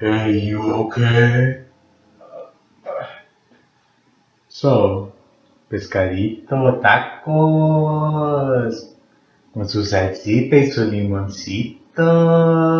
Hey, you okay? So, pescadito, tacos, con su salsita y su limoncito.